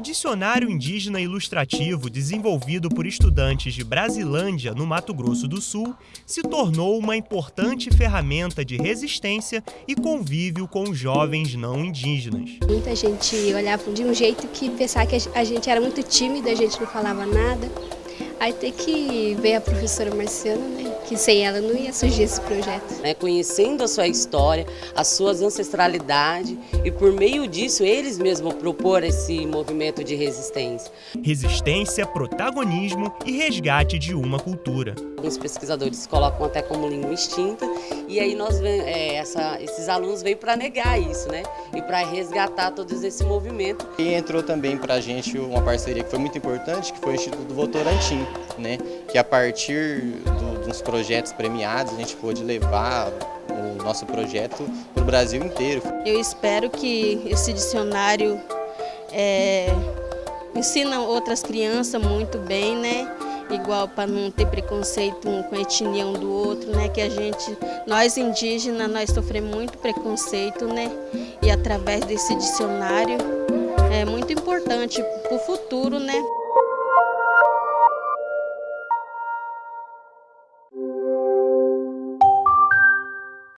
dicionário indígena ilustrativo desenvolvido por estudantes de Brasilândia, no Mato Grosso do Sul, se tornou uma importante ferramenta de resistência e convívio com jovens não indígenas. Muita gente olhava de um jeito que pensava que a gente era muito tímida, a gente não falava nada. Aí tem que ver a professora Marciana, né? que sem ela não ia surgir esse projeto. É, conhecendo a sua história, as suas ancestralidades e por meio disso eles mesmos propor esse movimento de resistência. Resistência, protagonismo e resgate de uma cultura. Alguns pesquisadores colocam até como língua extinta e aí nós é, essa, esses alunos vêm para negar isso, né? E para resgatar todo esse movimento. E entrou também para a gente uma parceria que foi muito importante, que foi o Instituto Votorantim, né? Que a partir do, dos projetos premiados a gente pôde levar o nosso projeto para o Brasil inteiro. Eu espero que esse dicionário é, ensina outras crianças muito bem, né? Igual para não ter preconceito um com a etnia um do outro, né? Que a gente, nós indígenas, nós sofremos muito preconceito, né? E através desse dicionário é muito importante para o futuro, né?